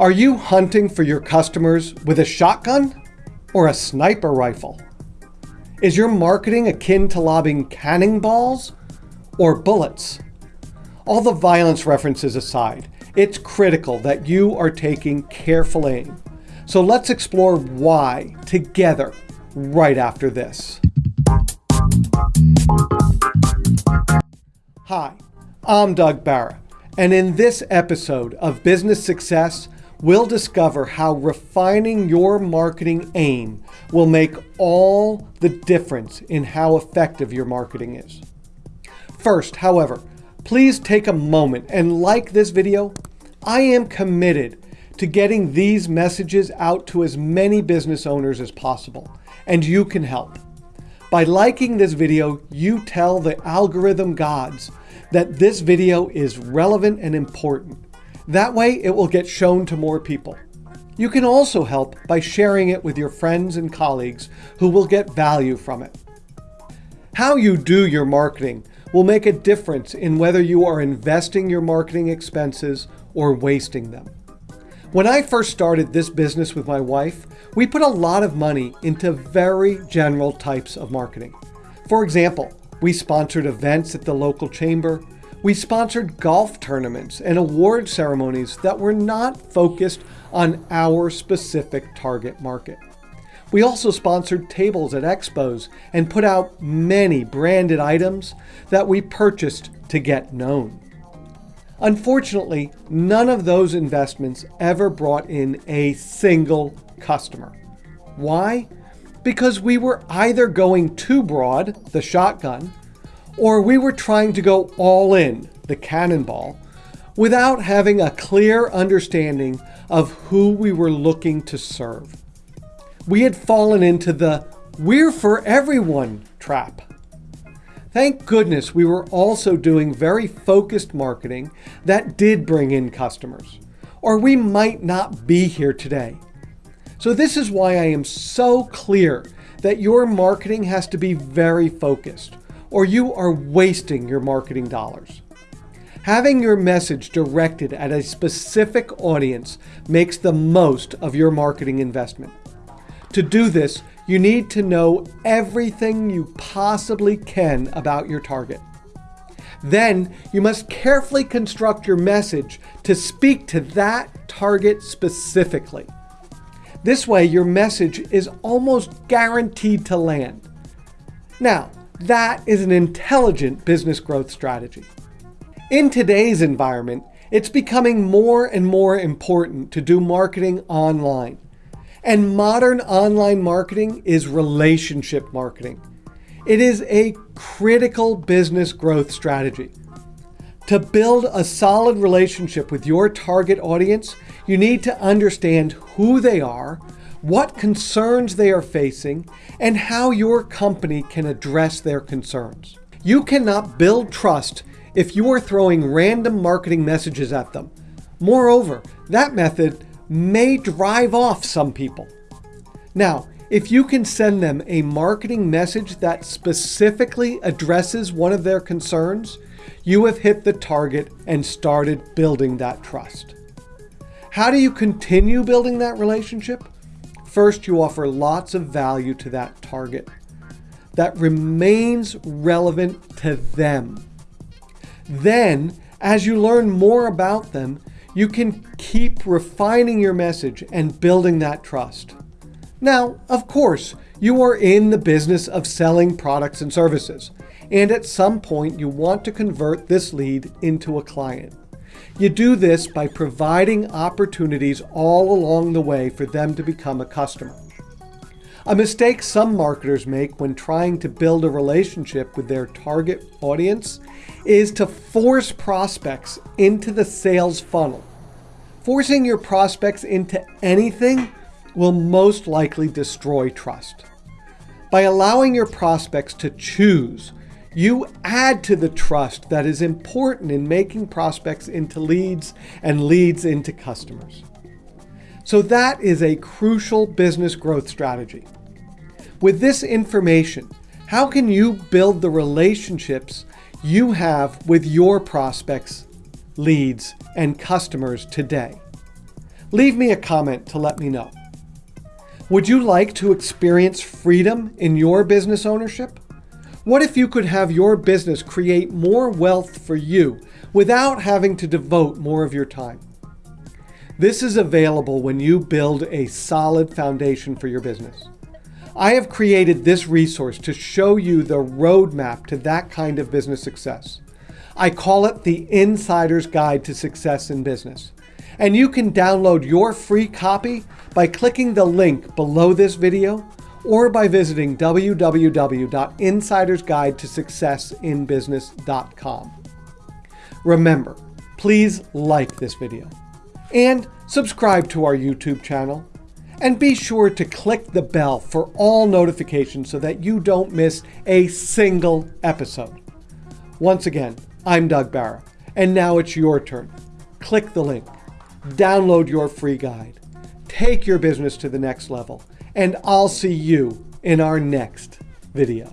Are you hunting for your customers with a shotgun or a sniper rifle? Is your marketing akin to lobbing cannonballs or bullets? All the violence references aside, it's critical that you are taking careful aim. So let's explore why together right after this. Hi, I'm Doug Barra, and in this episode of Business Success, we'll discover how refining your marketing aim will make all the difference in how effective your marketing is. First, however, please take a moment and like this video. I am committed to getting these messages out to as many business owners as possible, and you can help. By liking this video, you tell the algorithm gods that this video is relevant and important that way it will get shown to more people. You can also help by sharing it with your friends and colleagues who will get value from it. How you do your marketing will make a difference in whether you are investing your marketing expenses or wasting them. When I first started this business with my wife, we put a lot of money into very general types of marketing. For example, we sponsored events at the local chamber, we sponsored golf tournaments and award ceremonies that were not focused on our specific target market. We also sponsored tables at expos and put out many branded items that we purchased to get known. Unfortunately, none of those investments ever brought in a single customer. Why? Because we were either going too broad, the shotgun, or we were trying to go all in, the cannonball, without having a clear understanding of who we were looking to serve. We had fallen into the we're for everyone trap. Thank goodness we were also doing very focused marketing that did bring in customers, or we might not be here today. So this is why I am so clear that your marketing has to be very focused or you are wasting your marketing dollars. Having your message directed at a specific audience makes the most of your marketing investment. To do this, you need to know everything you possibly can about your target. Then you must carefully construct your message to speak to that target specifically. This way, your message is almost guaranteed to land. Now, that is an intelligent business growth strategy. In today's environment, it's becoming more and more important to do marketing online. And modern online marketing is relationship marketing. It is a critical business growth strategy. To build a solid relationship with your target audience, you need to understand who they are, what concerns they are facing, and how your company can address their concerns. You cannot build trust if you are throwing random marketing messages at them. Moreover, that method may drive off some people. Now, if you can send them a marketing message that specifically addresses one of their concerns, you have hit the target and started building that trust. How do you continue building that relationship? First, you offer lots of value to that target that remains relevant to them. Then, as you learn more about them, you can keep refining your message and building that trust. Now, of course, you are in the business of selling products and services, and at some point you want to convert this lead into a client. You do this by providing opportunities all along the way for them to become a customer. A mistake some marketers make when trying to build a relationship with their target audience is to force prospects into the sales funnel. Forcing your prospects into anything will most likely destroy trust. By allowing your prospects to choose you add to the trust that is important in making prospects into leads and leads into customers. So that is a crucial business growth strategy. With this information, how can you build the relationships you have with your prospects, leads, and customers today? Leave me a comment to let me know. Would you like to experience freedom in your business ownership? What if you could have your business create more wealth for you without having to devote more of your time? This is available when you build a solid foundation for your business. I have created this resource to show you the roadmap to that kind of business success. I call it the Insider's Guide to Success in Business. And you can download your free copy by clicking the link below this video or by visiting www.insidersguidetosuccessinbusiness.com. Remember, please like this video and subscribe to our YouTube channel and be sure to click the bell for all notifications so that you don't miss a single episode. Once again, I'm Doug Barra, and now it's your turn. Click the link, download your free guide, take your business to the next level, and I'll see you in our next video.